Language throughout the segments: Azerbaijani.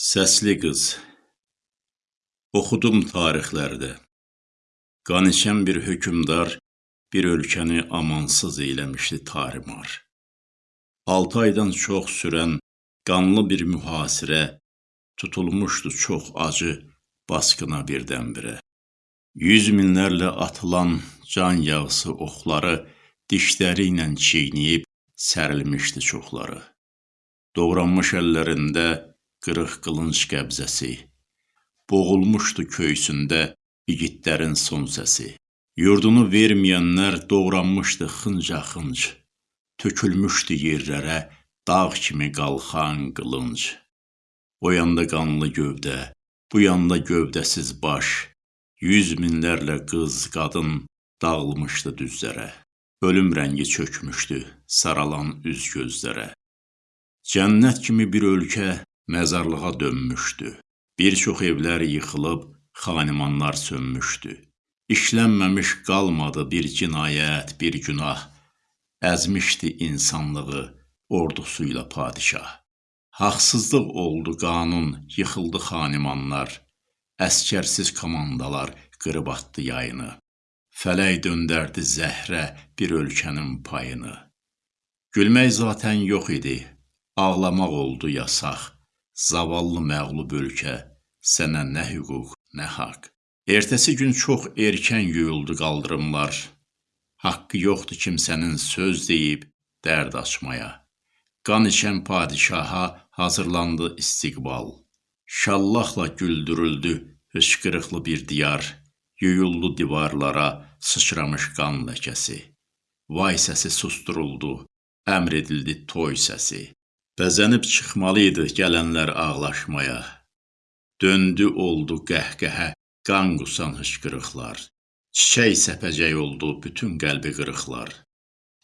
Səsli qız Oxudum tarixlərdə Qan içən bir hökümdar bir ölkəni amansız eyləmişdi tarimar. Altı aydan çox sürən qanlı bir mühasirə tutulmuşdu çox acı basqına birdən-birə. Yüz minlərlə atılan can yağısı oxları dişləri ilə çiynəyib sərilmişdi çoxları. Doğranmış əllərində qırıq qılınc qəbzəsi, boğulmuşdu köysündə igidlərin son səsi. Yurdunu verməyənlər doğranmışdı xınca-xınc, tökülmüşdü yerlərə dağ kimi qalxan qılınc. O yanda qanlı gövdə, bu yanda gövdəsiz baş, yüz minlərlə qız, qadın dağılmışdı düzlərə. Ölüm rəngi çökmüşdü saralan üz gözlərə. Cənnət kimi bir ölkə məzarlığa dönmüşdü. Bir çox evlər yıxılıb, xanimanlar sönmüşdü. İşlənməmiş qalmadı bir cinayət, bir günah. Əzmişdi insanlığı ordusuyla padişah. Haqsızlıq oldu qanun, yıxıldı xanimanlar. Əskərsiz komandalar qırıb atdı yayını. Fələk döndərdi zəhrə bir ölkənin payını. Gülmək zatən yox idi, ağlamaq oldu yasaq. Zavallı məğlub ölkə, sənə nə hüquq, nə haqq. Ertəsi gün çox erkən yuyuldu qaldırımlar. Haqqı yoxdur kimsənin söz deyib dərd açmaya. Qan içən padişaha hazırlandı istiqbal. Şallahla güldürüldü hıçqırıqlı bir diyar. Yuyuldu divarlara sıçramış qan ləkəsi. Vay səsi susturuldu, əmr edildi toy səsi. Bəzənib çıxmalı idi gələnlər ağlaşmaya. Döndü oldu qəhqəhə, qan qusan hıçqırıqlar. Çiçək səpəcək oldu bütün qəlbi qırıqlar.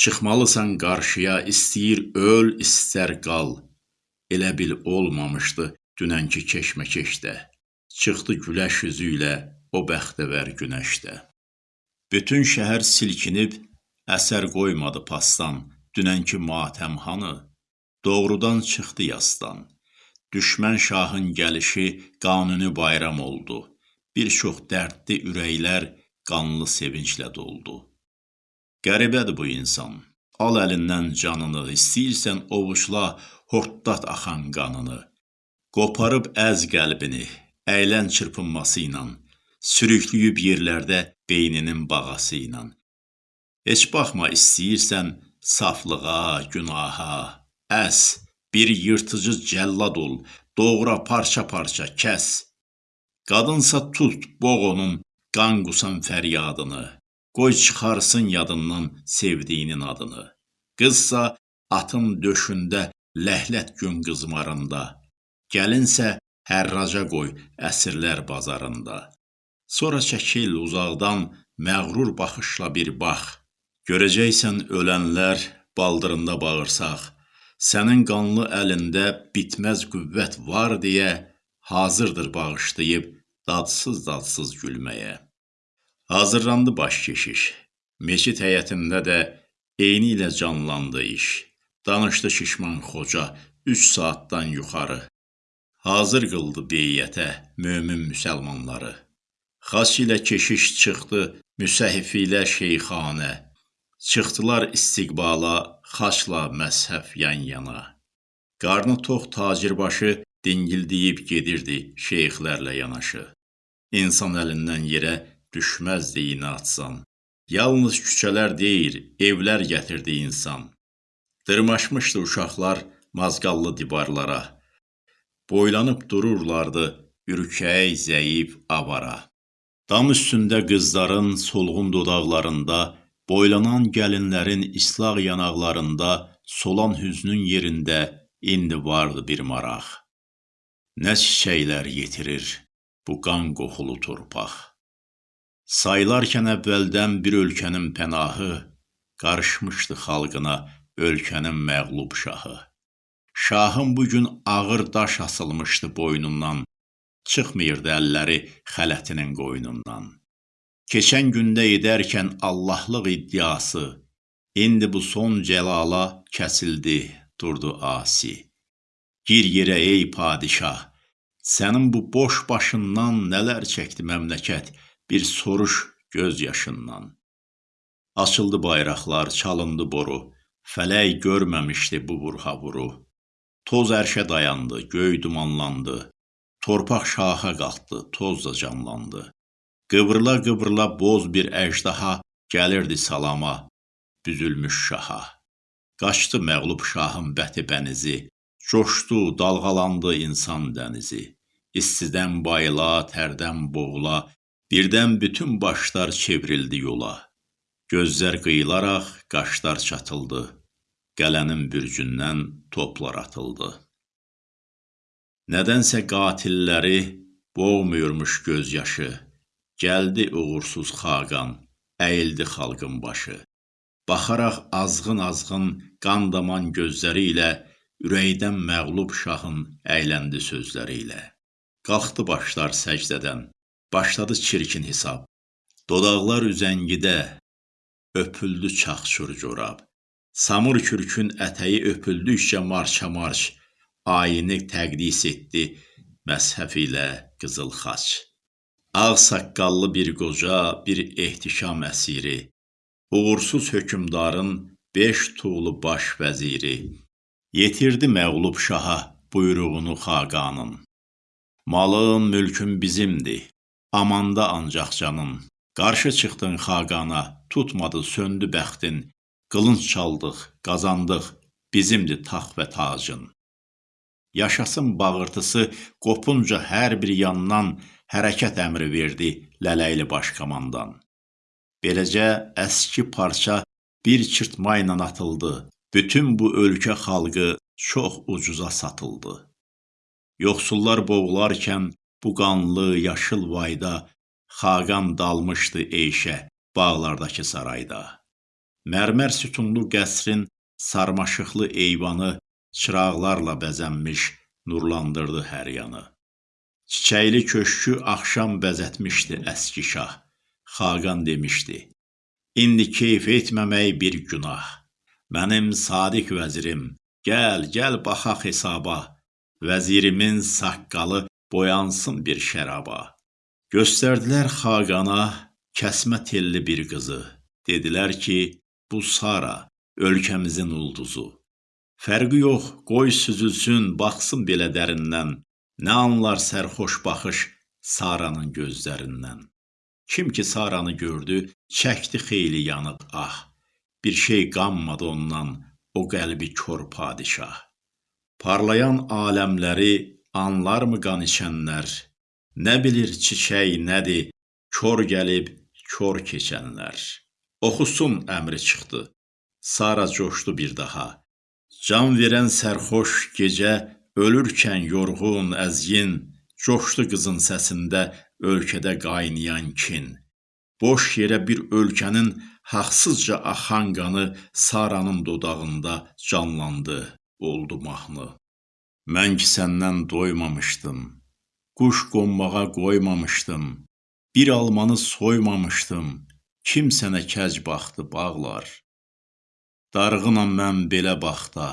Çıxmalısan qarşıya, istəyir öl, istər qal. Elə bil olmamışdı dünənki keşməkeşdə. Çıxdı güləş üzü ilə o bəxtəvər günəşdə. Bütün şəhər silkinib, əsər qoymadı pasdan, dünənki matəm hanı? Doğrudan çıxdı yasdan. Düşmən şahın gəlişi qanuni bayram oldu. Bir çox dərdli ürəklər qanlı sevinclə doldu. Qəribədir bu insan. Al əlindən canını, istəyirsən ovucla, hortdat axan qanını. Qoparıb əz qəlbini, əylən çırpınması ilə, sürüklüyüb yerlərdə beyninin bağası ilə. Heç baxma istəyirsən saflığa, günaha, Əs, bir yırtıcı cəllad ol, doğra parça-parça, kəs. Qadınsa tut, boğ onun qan qusan fəryadını. Qoy çıxarsın yadından sevdiyinin adını. Qızsa atın döşündə ləhlət gün qızmarında. Gəlinsə hərraca qoy əsirlər bazarında. Sonra çəkil uzaqdan məğrur baxışla bir bax. Görəcəksən ölənlər baldırında bağırsaq. Sənin qanlı əlində bitməz qüvvət var deyə hazırdır bağışlayıb dadsız-dadsız gülməyə. Hazırlandı baş keşiş. Meçid həyətində də eyni ilə canlandı iş. Danışdı şişman xoca 3 saatdan yuxarı. Hazır qıldı beyyətə mömin müsəlmanları. Xaç ilə keşiş çıxdı müsəhhif ilə şeyxanə. Çıxdılar istiqbala, xaçla məzhəf yan-yana. Qarnı tox tacirbaşı dingildiyib gedirdi şeyxlərlə yanaşı. İnsan əlindən yerə düşməzdi inatsan. Yalnız küçələr deyir, evlər gətirdi insan. Dırmaşmışdı uşaqlar mazqallı divarlara. Boylanıb dururlardı ürkək, zəif, avara. Dam üstündə qızların solğun dodaqlarında Boylanan gəlinlərin islaq yanaqlarında, solan hüznün yerində indi vardı bir maraq. Nə çiçəklər yetirir bu qan qoxulu torpaq. Saylarkən əvvəldən bir ölkənin pənahı, qarışmışdı xalqına ölkənin məğlub şahı. Şahın bu gün ağır daş asılmışdı boynundan, çıxmırdı əlləri xələtinin qoynundan. Keçən gündə edərkən Allahlıq iddiası, indi bu son cəlala kəsildi, durdu asi. Gir yerə ey padişah, Sənin bu boş başından nələr çəkdi məmləkət, bir soruş göz yaşından. Açıldı bayraqlar, çalındı boru, fələk görməmişdi bu vurhavuru. Toz ərşə dayandı, göy dumanlandı, torpaq şaha qalxdı, toz da canlandı. Qıvrıla-qıvrıla boz bir əjdaha gəlirdi salama, büzülmüş şaha. Qaçdı məğlub şahın bəti bənizi, coşdu, dalğalandı insan dənizi. İstidən bayıla, tərdən boğula, birdən bütün başlar çevrildi yola. Gözlər qıyılaraq qaşlar çatıldı. Gələnin bürcündən toplar atıldı. Nədənsə qatilləri boğmuyurmuş göz yaşı. Gəldi uğursuz xaqan, əyildi xalqın başı. Baxaraq azğın-azğın qan daman gözləri ilə ürəkdən məğlub şahın əyləndi sözləri ilə. Qalxdı başlar səcdədən, başladı çirkin hesab. Dodaqlar üzəngidə öpüldü çaxçur corab. Samur kürkün ətəyi öpüldükcə marça-marş ayini təqdis etdi məzhəf ilə qızıl xaç. Ağ saqqallı bir qoca, bir ehtişam əsiri, uğursuz hökmdarın beş tuğlu baş vəziri, yetirdi məğlub şaha buyruğunu xaqanın. Malın, mülkün bizimdir, amanda ancaq canın. Qarşı çıxdın xaqana, tutmadı, söndü bəxtin. Qılınc çaldıq, qazandıq, bizimdir tax və tacın. Yaşasın bağırtısı qopunca hər bir yandan hərəkət əmri verdi Lələyli başkomandan. Beləcə əski parça bir çırtma ilə atıldı. Bütün bu ölkə xalqı çox ucuza satıldı. Yoxsullar boğularkən bu qanlı yaşıl vayda xaqan dalmışdı eyşə bağlardakı sarayda. Mərmər sütunlu qəsrin sarmaşıqlı eyvanı çıraqlarla bəzənmiş nurlandırdı hər yanı. Çiçəkli köşkü axşam bəzətmişdi əski şah. Xaqan demişdi: İndi keyf etməmək bir günah. Mənim sadiq vəzirim, gəl, gəl baxaq hesaba. Vəzirimin saqqalı boyansın bir şəraba. Göstərdilər Xaqana kəsmə telli bir qızı. Dedilər ki, bu Sara ölkəmizin ulduzu. Fərqi yox, qoy süzülsün, baxsın belə dərindən. Nə anlar sərxoş baxış Saranın gözlərindən. Kim ki Saranı gördü, çəkdi xeyli yanıq ah. Bir şey qanmadı ondan, o qəlbi kör padişah. Parlayan aləmləri anlarmı qan içənlər? Nə bilir çiçək nədir, kör gəlib, kör keçənlər. Oxusun əmri çıxdı. Sara coşdu bir daha. Can verən sərxoş gecə Ölürkən yorğun, əzgin, coşdu qızın səsində ölkədə qaynayan kin. Boş yerə bir ölkənin haqsızca axan qanı Saranın dodağında canlandı, oldu mahnı. Mən ki səndən doymamışdım, quş qonmağa qoymamışdım, bir almanı soymamışdım, kim sənə kəc baxdı bağlar. Darğınam mən belə baxda,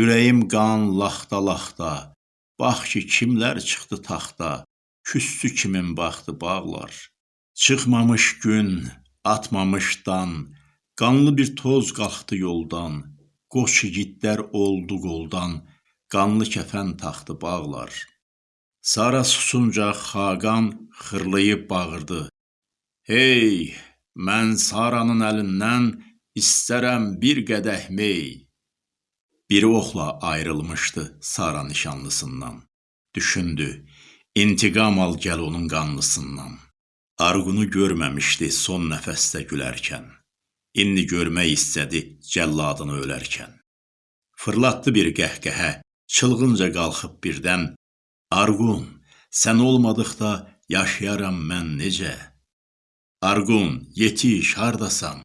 Ürəyim qan laxta-laxta, bax ki, kimlər çıxdı taxta, küstü kimin baxdı bağlar. Çıxmamış gün, atmamış dan, qanlı bir toz qalxdı yoldan, qoç igidlər oldu qoldan, qanlı kəfən taxdı bağlar. Sara susunca Xaqan xırlayıb bağırdı. Hey, mən Saranın əlindən istərəm bir qədəh mey. Biri oxla ayrılmışdı Sara nişanlısından. Düşündü, intiqam al gəl onun qanlısından. Arğunu görməmişdi son nəfəsdə gülərkən. İndi görmək istədi cəlladını ölərkən. Fırlatdı bir qəhqəhə, çılğınca qalxıb birdən. Arğun, sən olmadıqda yaşayaram mən necə? Arğun, yetiş, hardasan?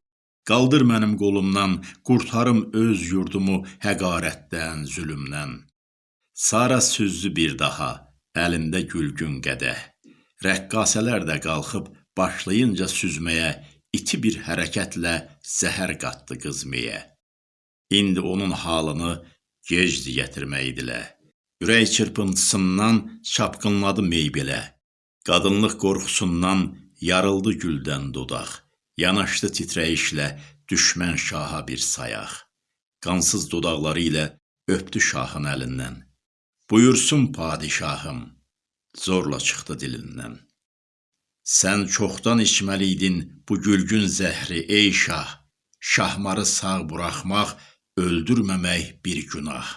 Qaldır mənim qolumdan, qurtarım öz yurdumu həqarətdən, zülümdən. Sara süzdü bir daha, əlində gülgün qədəh. Rəqqasələr də qalxıb başlayınca süzməyə, iti bir hərəkətlə zəhər qatdı qızməyə. İndi onun halını gecdi gətirməkdilə. Ürək çırpıntısından çapqınladı mey belə. Qadınlıq qorxusundan yarıldı güldən dodaq. Yanaşdı titrəyişlə düşmən şaha bir sayaq. Qansız dodaqları ilə öpdü şahın əlindən. Buyursun padişahım, zorla çıxdı dilindən. Sən çoxdan içməliydin bu gülgün zəhri ey şah. Şahmarı sağ buraxmaq, öldürməmək bir günah.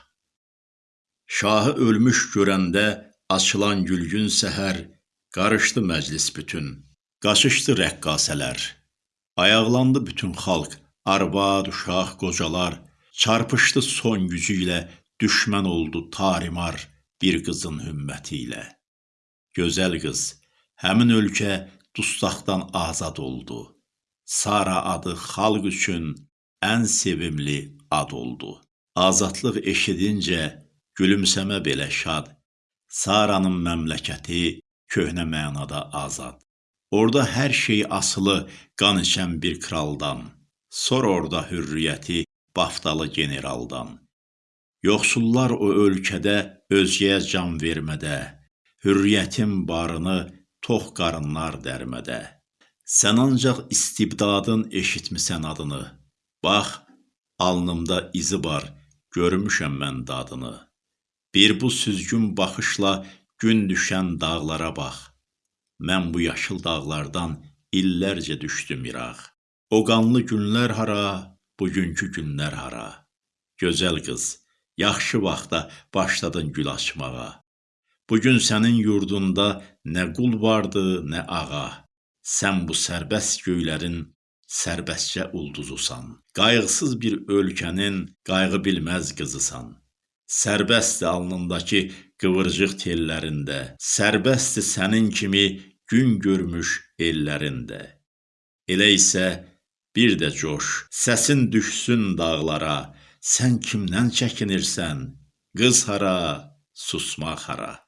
Şahı ölmüş görəndə açılan gülgün səhər qarışdı məclis bütün. Qaçışdı rəqqasələr. Ayaqlandı bütün xalq, arvad, uşaq, qocalar. Çarpışdı son gücü ilə, düşmən oldu tarimar bir qızın hümməti ilə. Gözəl qız, həmin ölkə dustaqdan azad oldu. Sara adı xalq üçün ən sevimli ad oldu. Azadlıq eşidincə gülümsəmə belə şad. Saranın məmləkəti köhnə mənada azad. Orda hər şey asılı qan içən bir kraldan. Sor orada hürriyyəti baftalı generaldan. Yoxsullar o ölkədə özgəyə can vermədə, hürriyyətin barını tox qarınlar dərmədə. Sən ancaq istibdadın eşitmisən adını. Bax, alnımda izi var, görmüşəm mən dadını. Bir bu süzgün baxışla gün düşən dağlara bax. Mən bu yaşıl dağlardan illərcə düşdüm iraq. O qanlı günlər hara, bugünkü günlər hara. Gözəl qız, yaxşı vaxtda başladın gül açmağa. Bu gün sənin yurdunda nə qul vardı, nə ağa. Sən bu sərbəst göylərin sərbəstcə ulduzusan. Qayğısız bir ölkənin qayğı bilməz qızısan. Sərbəstdir alnındakı qıvırcıq tellərində, sərbəstdir sənin kimi gün görmüş ellərində. Elə isə bir də coş, səsin düşsün dağlara, sən kimdən çəkinirsən? Qız hara, susmaq hara?